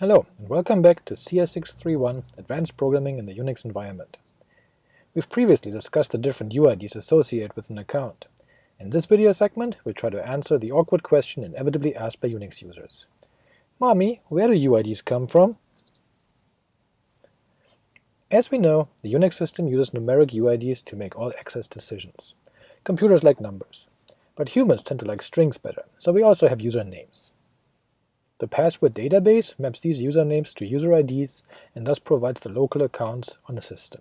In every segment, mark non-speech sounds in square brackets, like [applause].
Hello, and welcome back to CS631 Advanced Programming in the Unix Environment. We've previously discussed the different UIDs associated with an account. In this video segment, we'll try to answer the awkward question inevitably asked by Unix users. Mommy, where do UIDs come from? As we know, the Unix system uses numeric UIDs to make all access decisions. Computers like numbers. But humans tend to like strings better, so we also have usernames. The password database maps these usernames to user IDs and thus provides the local accounts on the system.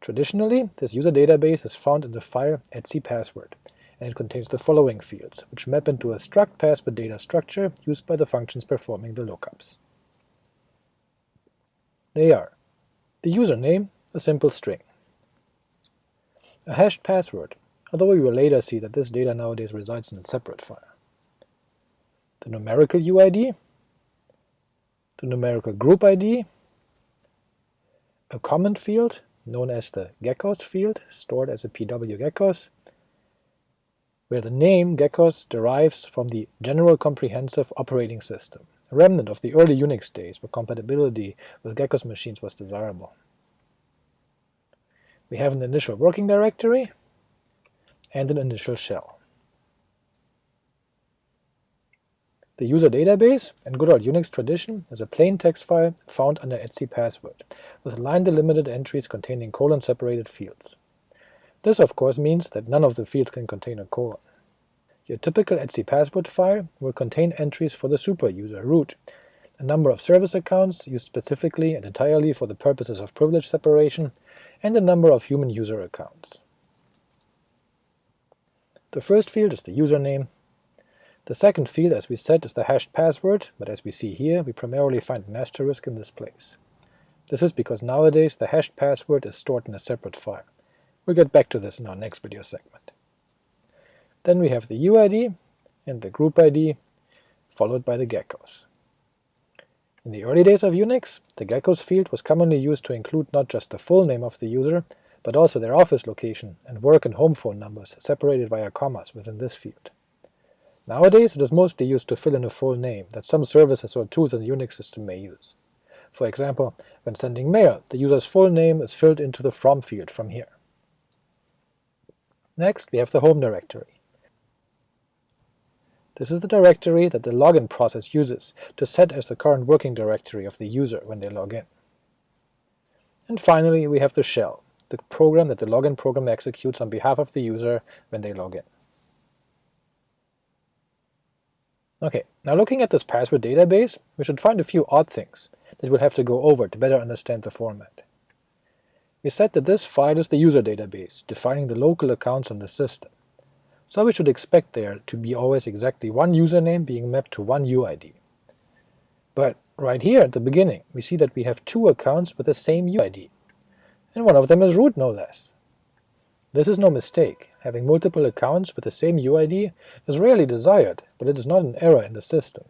Traditionally, this user database is found in the file etcpassword, and it contains the following fields, which map into a struct password data structure used by the functions performing the lookups. They are the username, a simple string, a hashed password, although we will later see that this data nowadays resides in a separate file the numerical UID, the numerical group ID, a comment field known as the GECOS field, stored as a pw gecos, where the name GECOS derives from the General Comprehensive Operating System, a remnant of the early Unix days where compatibility with GECOS machines was desirable. We have an initial working directory and an initial shell. The user database, in good old Unix tradition, is a plain text file found under etcpassword, with line-delimited entries containing colon-separated fields. This of course means that none of the fields can contain a colon. Your typical etcpassword file will contain entries for the superuser root, a number of service accounts used specifically and entirely for the purposes of privilege separation, and a number of human user accounts. The first field is the username, the second field, as we said, is the hashed password, but as we see here, we primarily find an asterisk in this place. This is because nowadays the hashed password is stored in a separate file. We'll get back to this in our next video segment. Then we have the UID and the group ID, followed by the GECOS. In the early days of Unix, the GECOS field was commonly used to include not just the full name of the user, but also their office location and work and home phone numbers separated via commas within this field. Nowadays it is mostly used to fill in a full name that some services or tools in the Unix system may use. For example, when sending mail, the user's full name is filled into the from field from here. Next we have the home directory. This is the directory that the login process uses to set as the current working directory of the user when they log in. And finally we have the shell, the program that the login program executes on behalf of the user when they log in. Ok, now looking at this password database, we should find a few odd things that we'll have to go over to better understand the format. We said that this file is the user database, defining the local accounts on the system, so we should expect there to be always exactly one username being mapped to one UID. But right here at the beginning we see that we have two accounts with the same UID, and one of them is root no less. This is no mistake, having multiple accounts with the same UID is rarely desired, but it is not an error in the system.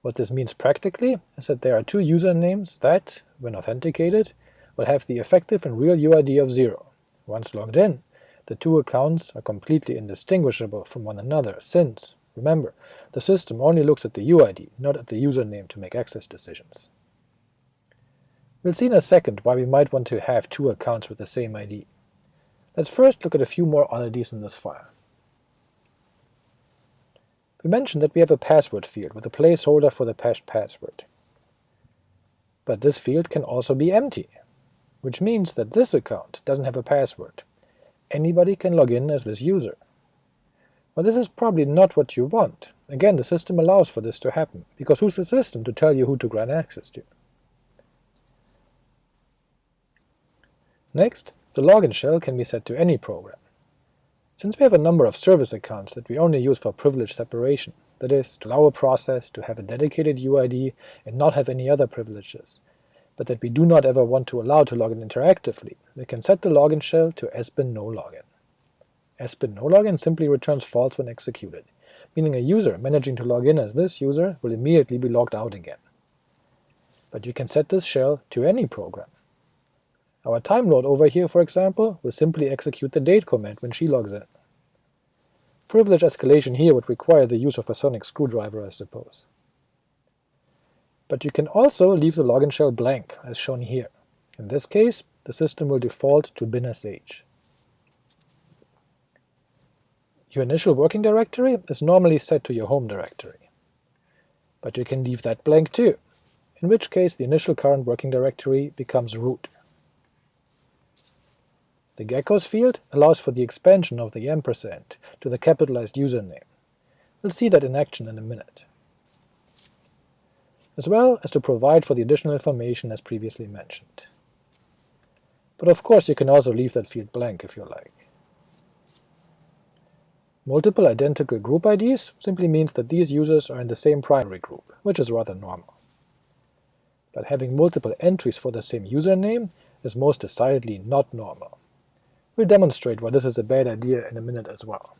What this means practically is that there are two usernames that, when authenticated, will have the effective and real UID of 0. Once logged in, the two accounts are completely indistinguishable from one another since, remember, the system only looks at the UID, not at the username to make access decisions. We'll see in a second why we might want to have two accounts with the same ID. Let's first look at a few more oddities in this file. We mentioned that we have a password field with a placeholder for the hashed password. But this field can also be empty, which means that this account doesn't have a password. Anybody can log in as this user. Well, this is probably not what you want. Again, the system allows for this to happen, because who's the system to tell you who to grant access to? Next, the login shell can be set to any program. Since we have a number of service accounts that we only use for privilege separation, that is, to allow a process to have a dedicated UID and not have any other privileges, but that we do not ever want to allow to login interactively, we can set the login shell to sbin no login. sbin no login simply returns false when executed, meaning a user managing to log in as this user will immediately be logged out again. But you can set this shell to any program. Our time lord over here, for example, will simply execute the date command when she logs in. Privilege escalation here would require the use of a sonic screwdriver, I suppose. But you can also leave the login shell blank, as shown here. In this case, the system will default to binsh. Your initial working directory is normally set to your home directory, but you can leave that blank too, in which case the initial current working directory becomes root. The GECOS field allows for the expansion of the ampersand to the capitalized username. We'll see that in action in a minute. As well as to provide for the additional information as previously mentioned. But of course you can also leave that field blank if you like. Multiple identical group IDs simply means that these users are in the same primary group, which is rather normal. But having multiple entries for the same username is most decidedly not normal. We'll demonstrate why this is a bad idea in a minute as well.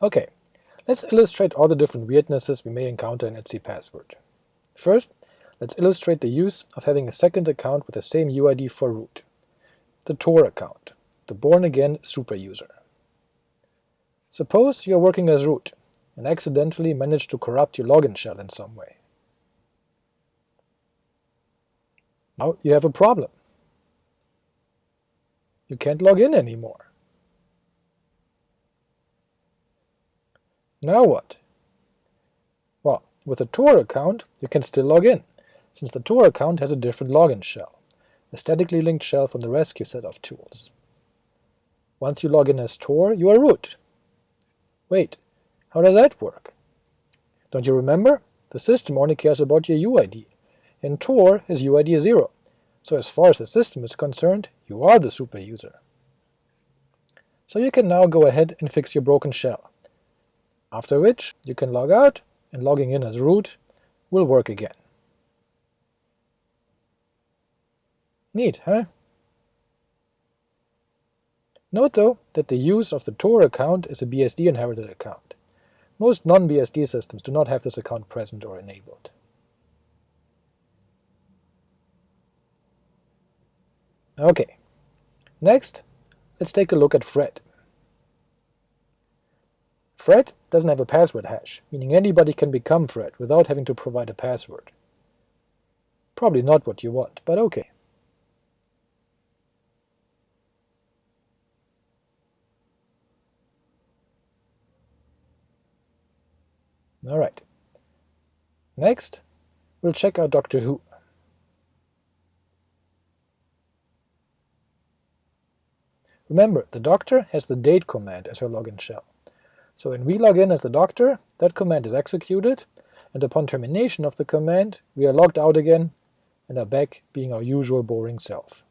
Ok, let's illustrate all the different weirdnesses we may encounter in Etsy password. First, let's illustrate the use of having a second account with the same UID for root the toor account, the born-again super user. Suppose you are working as root, and accidentally manage to corrupt your login shell in some way. Now you have a problem. You can't log in anymore. Now what? Well, with a toor account you can still log in, since the toor account has a different login shell a statically linked shell from the rescue set of tools. Once you log in as toor, you are root. Wait, how does that work? Don't you remember? The system only cares about your UID, and toor has UID 0, so as far as the system is concerned, you are the super user. So you can now go ahead and fix your broken shell, after which you can log out, and logging in as root will work again. Neat, huh? Note though that the use of the toor account is a BSD inherited account. Most non-BSD systems do not have this account present or enabled. Ok, next let's take a look at Fred. Fred doesn't have a password hash, meaning anybody can become Fred without having to provide a password. Probably not what you want, but ok. Alright. Next, we'll check out Doctor Who. Remember, the Doctor has the date command as her login shell. So when we log in as the Doctor, that command is executed, and upon termination of the command, we are logged out again and are back being our usual boring self.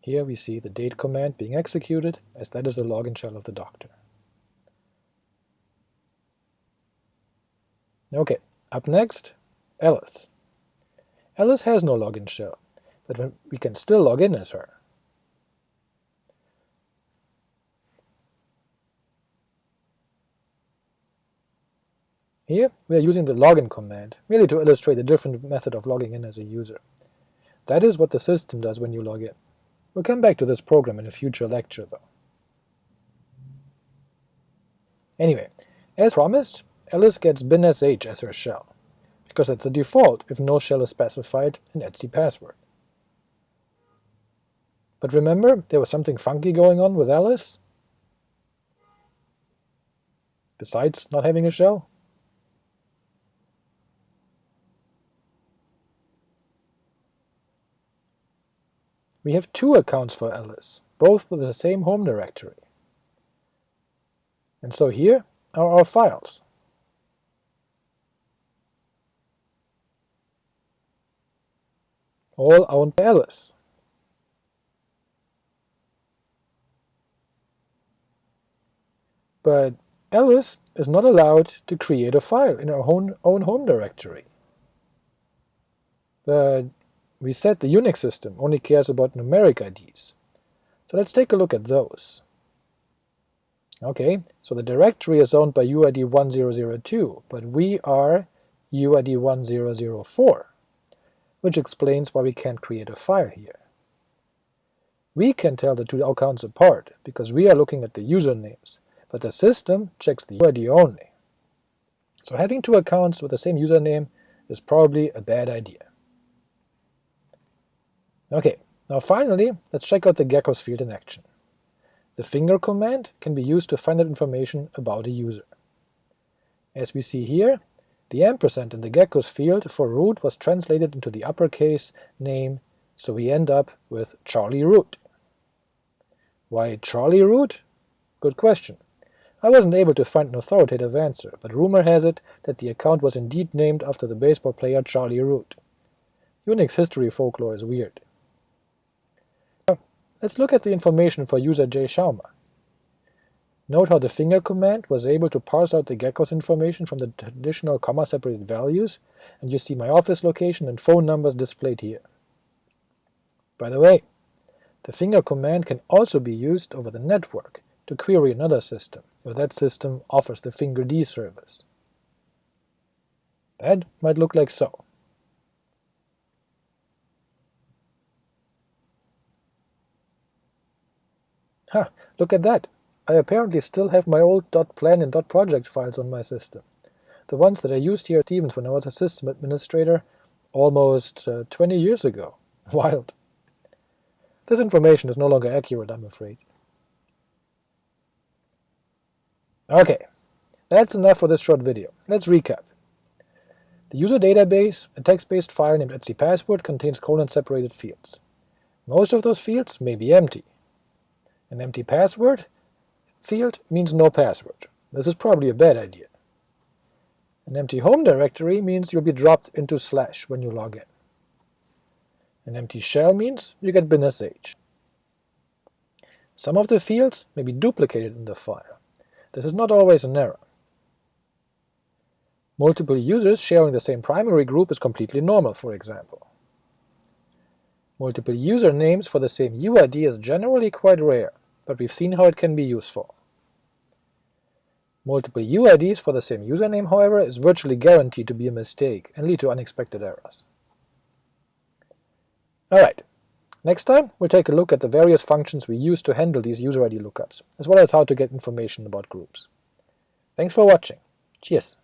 Here we see the date command being executed, as that is the login shell of the doctor. Ok, up next, Alice. Alice has no login shell, but we can still log in as her. Here we are using the login command, merely to illustrate a different method of logging in as a user. That is what the system does when you log in. We'll come back to this program in a future lecture, though. Anyway, as promised, Alice gets binsh as her shell, because that's the default if no shell is specified in etc password. But remember, there was something funky going on with Alice? Besides not having a shell? We have two accounts for Alice, both with the same home directory. And so here are our files. All owned by Alice. But Alice is not allowed to create a file in her own, own home directory. But we said the Unix system only cares about numeric IDs. So let's take a look at those. Okay, so the directory is owned by UID 1002, but we are UID 1004. Which explains why we can't create a file here. We can tell the two accounts apart, because we are looking at the usernames, but the system checks the UID only. So having two accounts with the same username is probably a bad idea. Ok, now finally let's check out the GECOS field in action. The finger command can be used to find out information about a user. As we see here, the ampersand in the GECOS field for root was translated into the uppercase name, so we end up with Charlie Root. Why Charlie Root? Good question. I wasn't able to find an authoritative answer, but rumor has it that the account was indeed named after the baseball player Charlie Root. Unix history folklore is weird. Now, let's look at the information for user J. Schaumer. Note how the finger command was able to parse out the GECOS information from the traditional comma-separated values, and you see my office location and phone numbers displayed here. By the way, the finger command can also be used over the network to query another system, if that system offers the fingerd service. That might look like so. Ha! Look at that! I apparently still have my old .plan and .project files on my system, the ones that I used here at Stevens when I was a system administrator almost uh, 20 years ago. [laughs] Wild. This information is no longer accurate, I'm afraid. Ok, that's enough for this short video. Let's recap. The user database, a text-based file named etcpassword, contains colon-separated fields. Most of those fields may be empty. An empty password field means no password. This is probably a bad idea. An empty home directory means you'll be dropped into slash when you log in. An empty shell means you get bin sh. Some of the fields may be duplicated in the file. This is not always an error. Multiple users sharing the same primary group is completely normal, for example. Multiple usernames for the same UID is generally quite rare, but we've seen how it can be useful. Multiple UIDs for the same username, however, is virtually guaranteed to be a mistake and lead to unexpected errors. Alright, next time we'll take a look at the various functions we use to handle these user ID lookups, as well as how to get information about groups. Thanks for watching. Cheers!